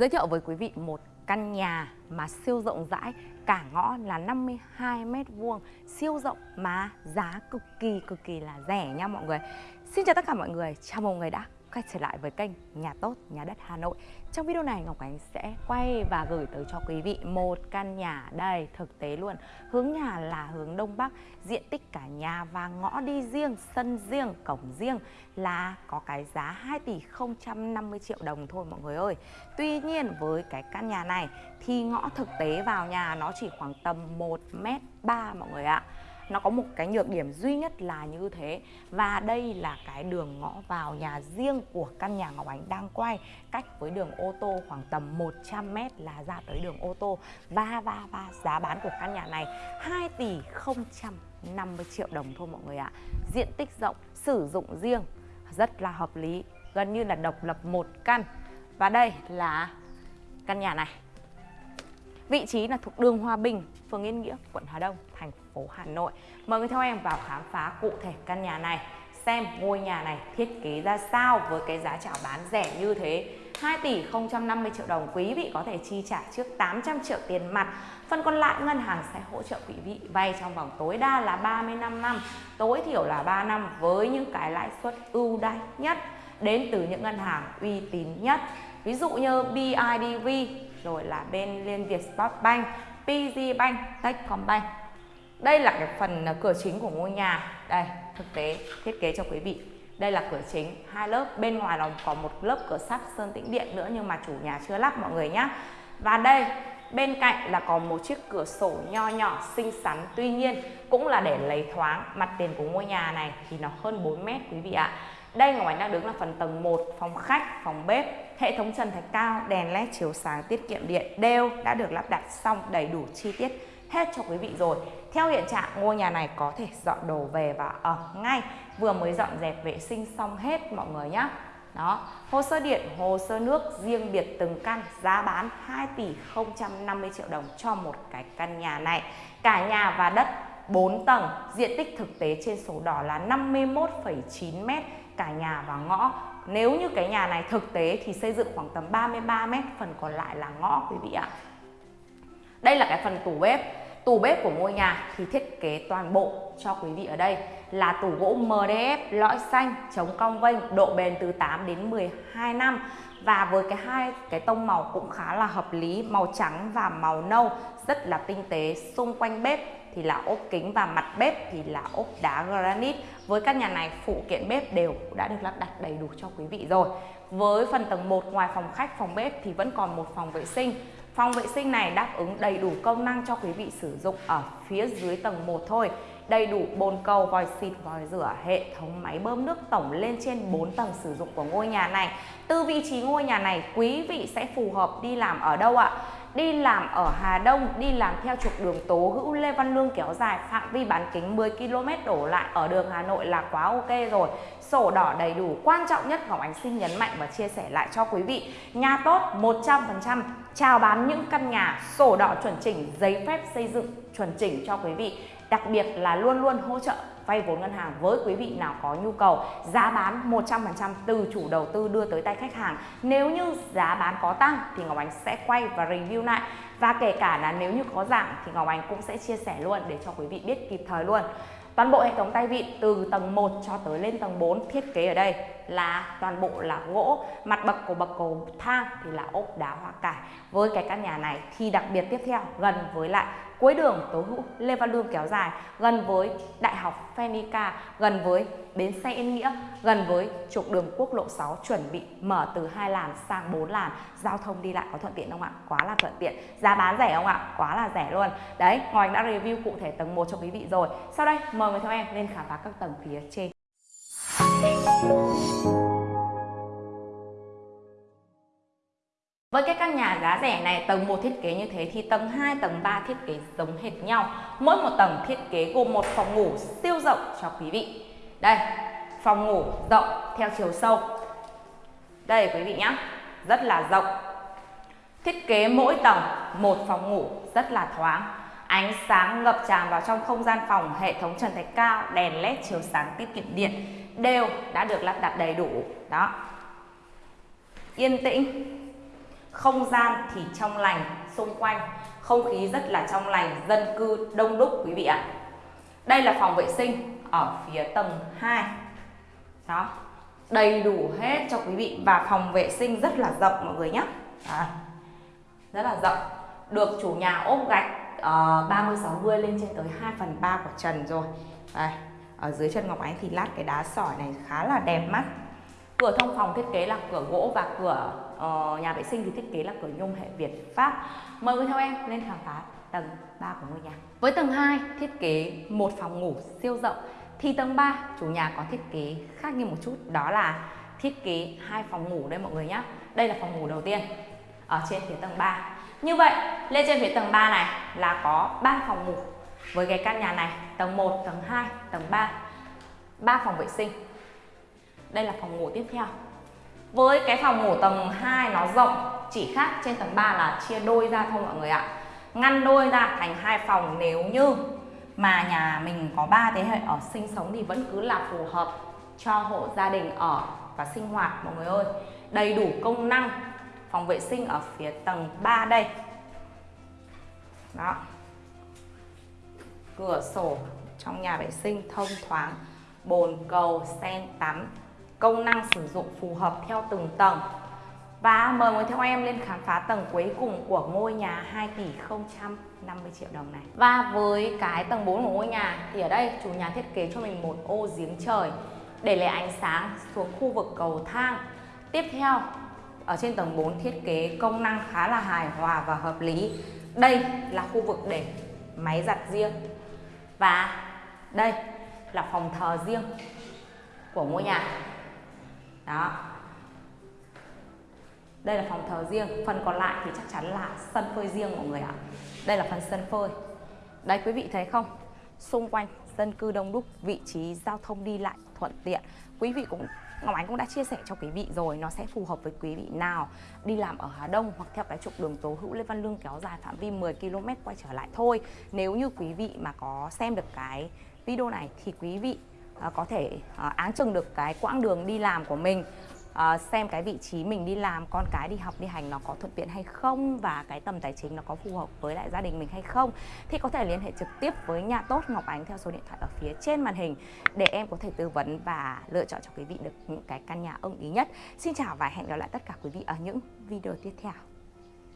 Giới thiệu với quý vị một căn nhà mà siêu rộng rãi cả ngõ là 52 mét vuông siêu rộng mà giá cực kỳ cực kỳ là rẻ nha mọi người. Xin chào tất cả mọi người, chào mừng người đã quay trở lại với kênh Nhà Tốt Nhà Đất Hà Nội. Trong video này Ngọc Ánh sẽ quay và gửi tới cho quý vị một căn nhà đây thực tế luôn. Hướng nhà là hướng Đông Bắc, diện tích cả nhà và ngõ đi riêng, sân riêng, cổng riêng là có cái giá 2 tỷ 050 triệu đồng thôi mọi người ơi. Tuy nhiên với cái căn nhà này thì ngõ thực tế vào nhà nó chỉ khoảng tầm 1 mét 3 mọi người ạ nó có một cái nhược điểm duy nhất là như thế. Và đây là cái đường ngõ vào nhà riêng của căn nhà Ngọc Ánh đang quay, cách với đường ô tô khoảng tầm 100 mét là ra tới đường ô tô. Và và và giá bán của căn nhà này 2 tỷ 050 triệu đồng thôi mọi người ạ. Diện tích rộng, sử dụng riêng, rất là hợp lý, gần như là độc lập một căn. Và đây là căn nhà này. Vị trí là thuộc đường Hòa Bình, phường Yên Nghĩa, quận Hà Đông, thành phố Hà Nội. Mời người theo em vào khám phá cụ thể căn nhà này, xem ngôi nhà này thiết kế ra sao với cái giá chào bán rẻ như thế. 2 tỷ 050 triệu đồng quý vị có thể chi trả trước 800 triệu tiền mặt Phần còn lại ngân hàng sẽ hỗ trợ quý vị vay trong vòng tối đa là 35 năm Tối thiểu là 3 năm với những cái lãi suất ưu đãi nhất Đến từ những ngân hàng uy tín nhất Ví dụ như BIDV rồi là bên Liên Việt Sport Bank, PG Bank, Techcombank. Đây là cái phần à, cửa chính của ngôi nhà. Đây, thực tế thiết kế cho quý vị. Đây là cửa chính, hai lớp, bên ngoài là có một lớp cửa sắt sơn tĩnh điện nữa nhưng mà chủ nhà chưa lắp mọi người nhé. Và đây, bên cạnh là có một chiếc cửa sổ nho nhỏ xinh xắn tuy nhiên cũng là để lấy thoáng mặt tiền của ngôi nhà này thì nó hơn 4 mét quý vị ạ. Đây Ngọc Ánh đang đứng là phần tầng 1, phòng khách, phòng bếp Hệ thống trần thạch cao, đèn led chiếu sáng tiết kiệm điện đều đã được lắp đặt xong đầy đủ chi tiết hết cho quý vị rồi. Theo hiện trạng ngôi nhà này có thể dọn đồ về và ở ngay, vừa mới dọn dẹp vệ sinh xong hết mọi người nhé. Đó, hồ sơ điện, hồ sơ nước riêng biệt từng căn giá bán 2 tỷ 050 triệu đồng cho một cái căn nhà này. Cả nhà và đất 4 tầng, diện tích thực tế trên sổ đỏ là 51,9 m cả nhà và ngõ nếu như cái nhà này thực tế thì xây dựng khoảng tầm 33 mét, phần còn lại là ngõ quý vị ạ. Đây là cái phần tủ bếp. Tủ bếp của ngôi nhà thì thiết kế toàn bộ cho quý vị ở đây là tủ gỗ MDF lõi xanh chống cong vênh độ bền từ 8 đến 12 năm và với cái hai cái tông màu cũng khá là hợp lý màu trắng và màu nâu rất là tinh tế xung quanh bếp thì là ốp kính và mặt bếp thì là ốp đá granite với căn nhà này phụ kiện bếp đều đã được lắp đặt đầy đủ cho quý vị rồi với phần tầng 1 ngoài phòng khách phòng bếp thì vẫn còn một phòng vệ sinh Phòng vệ sinh này đáp ứng đầy đủ công năng cho quý vị sử dụng ở phía dưới tầng 1 thôi đầy đủ bồn cầu, vòi xịt, vòi rửa, hệ thống máy bơm nước tổng lên trên 4 tầng sử dụng của ngôi nhà này. Từ vị trí ngôi nhà này, quý vị sẽ phù hợp đi làm ở đâu ạ? Đi làm ở Hà Đông, đi làm theo trục đường Tố Hữu Lê Văn Lương kéo dài phạm vi bán kính 10 km đổ lại ở đường Hà Nội là quá ok rồi. Sổ đỏ đầy đủ, quan trọng nhất Ngọc Ánh xin nhấn mạnh và chia sẻ lại cho quý vị. Nhà tốt 100%, chào bán những căn nhà sổ đỏ chuẩn chỉnh, giấy phép xây dựng chuẩn chỉnh cho quý vị. Đặc biệt là luôn luôn hỗ trợ vay vốn ngân hàng với quý vị nào có nhu cầu. Giá bán 100% từ chủ đầu tư đưa tới tay khách hàng. Nếu như giá bán có tăng thì Ngọc Ánh sẽ quay và review lại. Và kể cả là nếu như có giảm thì Ngọc Ánh cũng sẽ chia sẻ luôn để cho quý vị biết kịp thời luôn. Toàn bộ hệ thống tay vịn từ tầng 1 cho tới lên tầng 4 thiết kế ở đây là toàn bộ là gỗ, mặt bậc của bậc cầu thang thì là ốp đá hoa cải. Với cái căn nhà này thì đặc biệt tiếp theo gần với lại cuối đường Tố Hữu Lê Văn Lương kéo dài, gần với Đại học Phenica, gần với bến xe Yên Nghĩa, gần với trục đường quốc lộ 6 chuẩn bị mở từ hai làn sang 4 làn, giao thông đi lại có thuận tiện không ạ? Quá là thuận tiện. Giá bán rẻ không ạ? Quá là rẻ luôn. Đấy, Ngọc Anh đã review cụ thể tầng 1 cho quý vị rồi. Sau đây mời người theo em lên khám phá các tầng phía trên. Với cái căn nhà giá rẻ này, tầng 1 thiết kế như thế thì tầng 2, tầng 3 thiết kế giống hệt nhau. Mỗi một tầng thiết kế gồm một phòng ngủ siêu rộng cho quý vị. Đây, phòng ngủ rộng theo chiều sâu. Đây quý vị nhé, rất là rộng. Thiết kế mỗi tầng một phòng ngủ rất là thoáng. Ánh sáng ngập tràn vào trong không gian phòng, hệ thống trần thạch cao, đèn led chiếu sáng tiết kiệm điện đều đã được lắp đặt đầy đủ. Đó. Yên tĩnh, không gian thì trong lành xung quanh. Không khí rất là trong lành dân cư đông đúc quý vị ạ. Đây là phòng vệ sinh ở phía tầng 2 đó đầy đủ hết cho quý vị và phòng vệ sinh rất là rộng mọi người nhé. À, rất là rộng. Được chủ nhà ốp gạch uh, 30 60 lên trên tới 2 phần 3 của trần rồi. Đây ở dưới chân Ngọc Ánh thì lát cái đá sỏi này khá là đẹp mắt. Cửa thông phòng thiết kế là cửa gỗ và cửa uh, nhà vệ sinh thì thiết kế là cửa nhôm hệ Việt Pháp. Mời quý theo em lên khám phá tầng 3 của ngôi nhà. Với tầng 2 thiết kế một phòng ngủ siêu rộng. Thì tầng 3 chủ nhà có thiết kế khác như một chút đó là thiết kế hai phòng ngủ đây mọi người nhé đây là phòng ngủ đầu tiên ở trên phía tầng 3 như vậy lên trên phía tầng 3 này là có 3 phòng ngủ với cái căn nhà này tầng 1, tầng 2, tầng 3 3 phòng vệ sinh. Đây là phòng ngủ tiếp theo với cái phòng ngủ tầng 2 nó rộng, chỉ khác trên tầng 3 là chia đôi ra thôi mọi người ạ. Ngăn đôi ra thành hai phòng nếu như mà nhà mình có ba thế hệ ở sinh sống thì vẫn cứ là phù hợp cho hộ gia đình ở và sinh hoạt mọi người ơi. Đầy đủ công năng phòng vệ sinh ở phía tầng 3 đây. Đó. Cửa sổ trong nhà vệ sinh thông thoáng, bồn cầu, sen tắm công năng sử dụng phù hợp theo từng tầng. Và mời mọi theo em lên khám phá tầng cuối cùng của ngôi nhà 2 tỷ 050 triệu đồng này. Và với cái tầng 4 của ngôi nhà thì ở đây chủ nhà thiết kế cho mình một ô giếng trời để lấy ánh sáng xuống khu vực cầu thang. Tiếp theo, ở trên tầng 4 thiết kế công năng khá là hài hòa và hợp lý. Đây là khu vực để máy giặt riêng. Và đây là phòng thờ riêng của ngôi nhà đó. Đây là phòng thờ riêng, phần còn lại thì chắc chắn là sân phơi riêng mọi người ạ. Đây là phần sân phơi. Đây, quý vị thấy không? Xung quanh dân cư đông đúc, vị trí giao thông đi lại thuận tiện. Quý vị cũng, Ngọc Ánh cũng đã chia sẻ cho quý vị rồi, nó sẽ phù hợp với quý vị nào đi làm ở Hà Đông hoặc theo cái trục đường tố hữu Lê Văn Lương kéo dài phạm vi 10 km quay trở lại thôi. Nếu như quý vị mà có xem được cái video này thì quý vị Ờ, có thể ờ, áng chừng được cái quãng đường đi làm của mình ờ, xem cái vị trí mình đi làm, con cái đi học, đi hành nó có thuận tiện hay không và cái tầm tài chính nó có phù hợp với lại gia đình mình hay không thì có thể liên hệ trực tiếp với nhà tốt Ngọc Ánh theo số điện thoại ở phía trên màn hình để em có thể tư vấn và lựa chọn cho quý vị được những cái căn nhà ưng ý nhất. Xin chào và hẹn gặp lại tất cả quý vị ở những video tiếp theo.